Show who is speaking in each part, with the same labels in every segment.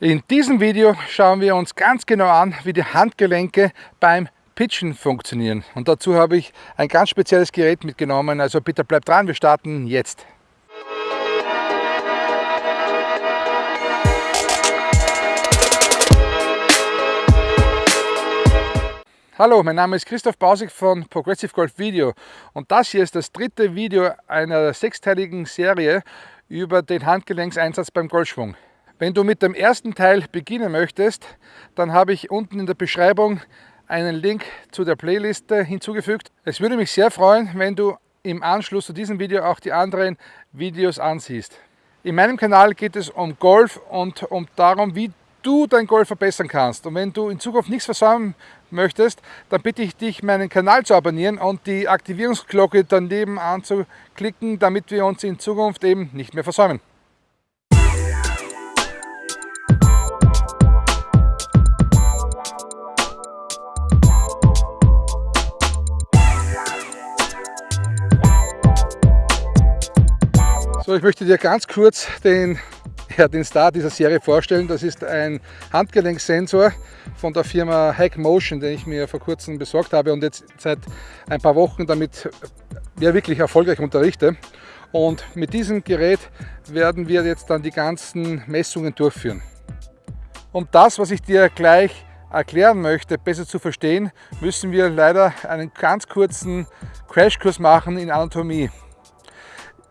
Speaker 1: In diesem Video schauen wir uns ganz genau an, wie die Handgelenke beim Pitchen funktionieren. Und dazu habe ich ein ganz spezielles Gerät mitgenommen, also bitte bleibt dran, wir starten jetzt. Hallo, mein Name ist Christoph Bausig von Progressive Golf Video und das hier ist das dritte Video einer sechsteiligen Serie über den Handgelenkseinsatz beim Golfschwung. Wenn du mit dem ersten Teil beginnen möchtest, dann habe ich unten in der Beschreibung einen Link zu der Playliste hinzugefügt. Es würde mich sehr freuen, wenn du im Anschluss zu diesem Video auch die anderen Videos ansiehst. In meinem Kanal geht es um Golf und um darum, wie du dein Golf verbessern kannst. Und wenn du in Zukunft nichts versäumen möchtest, dann bitte ich dich, meinen Kanal zu abonnieren und die Aktivierungsglocke daneben anzuklicken, damit wir uns in Zukunft eben nicht mehr versäumen. So, ich möchte dir ganz kurz den ja, den Star dieser Serie vorstellen. Das ist ein Handgelenksensor von der Firma Hack Motion, den ich mir vor kurzem besorgt habe und jetzt seit ein paar Wochen damit ja, wirklich erfolgreich unterrichte. Und mit diesem Gerät werden wir jetzt dann die ganzen Messungen durchführen. Um das, was ich dir gleich erklären möchte, besser zu verstehen, müssen wir leider einen ganz kurzen Crashkurs machen in Anatomie.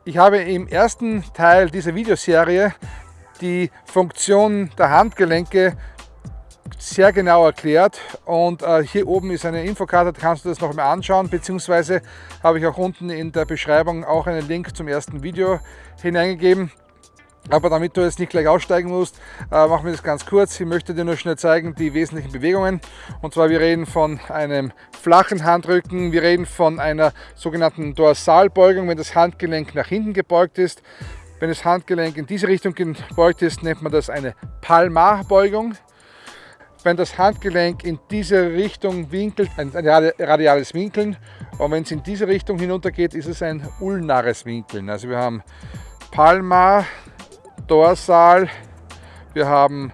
Speaker 1: Ich habe im ersten Teil dieser Videoserie die Funktion der Handgelenke sehr genau erklärt und äh, hier oben ist eine Infokarte, da kannst du das noch mal anschauen, beziehungsweise habe ich auch unten in der Beschreibung auch einen Link zum ersten Video hineingegeben. Aber damit du jetzt nicht gleich aussteigen musst, äh, machen wir das ganz kurz. Ich möchte dir nur schnell zeigen die wesentlichen Bewegungen. Und zwar wir reden von einem flachen Handrücken, wir reden von einer sogenannten Dorsalbeugung, wenn das Handgelenk nach hinten gebeugt ist. Wenn das Handgelenk in diese Richtung gebeugt ist, nennt man das eine Palmarbeugung. Wenn das Handgelenk in diese Richtung winkelt, ein radiales Winkeln. Und wenn es in diese Richtung hinunter geht, ist es ein ulnares Winkeln. Also wir haben Palmar, Dorsal, wir haben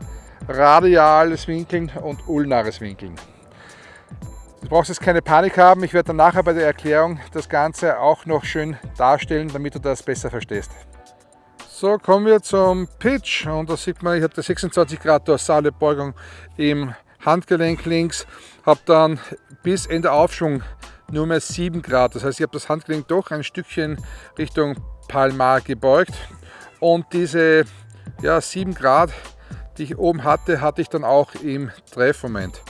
Speaker 1: radiales Winkeln und ulnares Winkeln. Du brauchst jetzt keine Panik haben, ich werde dann nachher bei der Erklärung das Ganze auch noch schön darstellen, damit du das besser verstehst. So, kommen wir zum Pitch und da sieht man, ich habe 26 Grad dorsale Beugung im Handgelenk links, habe dann bis Ende Aufschwung nur mehr 7 Grad. Das heißt, ich habe das Handgelenk doch ein Stückchen Richtung Palmar gebeugt und diese ja, 7 Grad, die ich oben hatte, hatte ich dann auch im Treffmoment.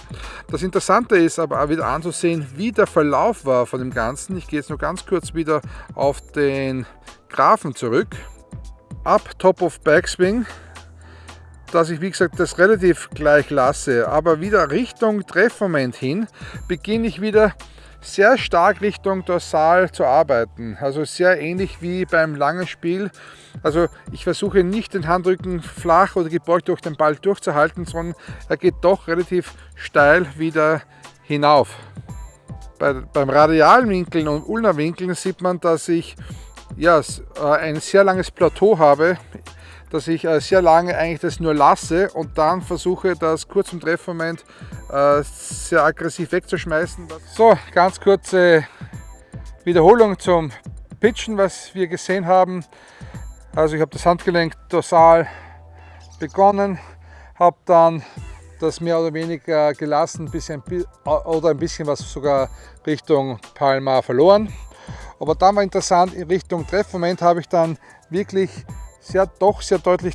Speaker 1: Das Interessante ist aber auch wieder anzusehen, wie der Verlauf war von dem Ganzen. Ich gehe jetzt nur ganz kurz wieder auf den Graphen zurück ab Top of Backswing, dass ich wie gesagt das relativ gleich lasse, aber wieder Richtung Treffmoment hin beginne ich wieder sehr stark Richtung Dorsal zu arbeiten. Also sehr ähnlich wie beim langen Spiel. Also ich versuche nicht den Handrücken flach oder gebeugt durch den Ball durchzuhalten, sondern er geht doch relativ steil wieder hinauf. Bei, beim radialen Winkeln und Ulnerwinkeln sieht man, dass ich ja, äh, ein sehr langes Plateau habe, dass ich äh, sehr lange eigentlich das nur lasse und dann versuche das kurz im Treffmoment äh, sehr aggressiv wegzuschmeißen. So, ganz kurze Wiederholung zum Pitchen, was wir gesehen haben. Also ich habe das Handgelenk dorsal begonnen, habe dann das mehr oder weniger gelassen bisschen, oder ein bisschen was sogar Richtung Palma verloren. Aber dann war interessant, in Richtung Treffmoment habe ich dann wirklich sehr, doch sehr deutlich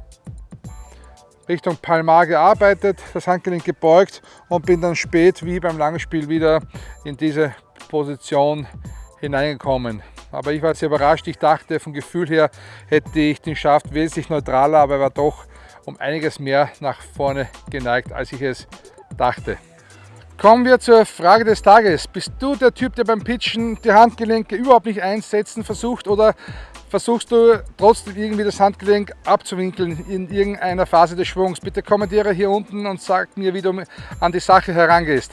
Speaker 1: Richtung Palmar gearbeitet, das Handgelenk gebeugt und bin dann spät wie beim Langspiel wieder in diese Position hineingekommen. Aber ich war sehr überrascht. Ich dachte, vom Gefühl her hätte ich den Schaft wesentlich neutraler, aber er war doch um einiges mehr nach vorne geneigt, als ich es dachte. Kommen wir zur Frage des Tages. Bist du der Typ, der beim Pitchen die Handgelenke überhaupt nicht einsetzen versucht oder versuchst du trotzdem irgendwie das Handgelenk abzuwinkeln in irgendeiner Phase des Schwungs? Bitte kommentiere hier unten und sag mir, wie du an die Sache herangehst.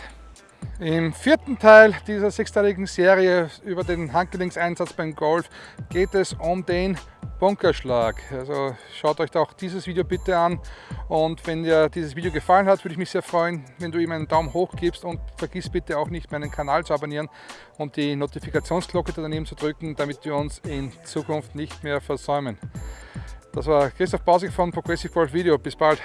Speaker 1: Im vierten Teil dieser sechsteiligen Serie über den Handgelenkseinsatz beim Golf geht es um den Bunkerschlag. Also schaut euch auch dieses Video bitte an und wenn dir dieses Video gefallen hat, würde ich mich sehr freuen, wenn du ihm einen Daumen hoch gibst und vergiss bitte auch nicht meinen Kanal zu abonnieren und die Notifikationsglocke daneben zu drücken, damit wir uns in Zukunft nicht mehr versäumen. Das war Christoph Bausig von Progressive Golf Video. Bis bald.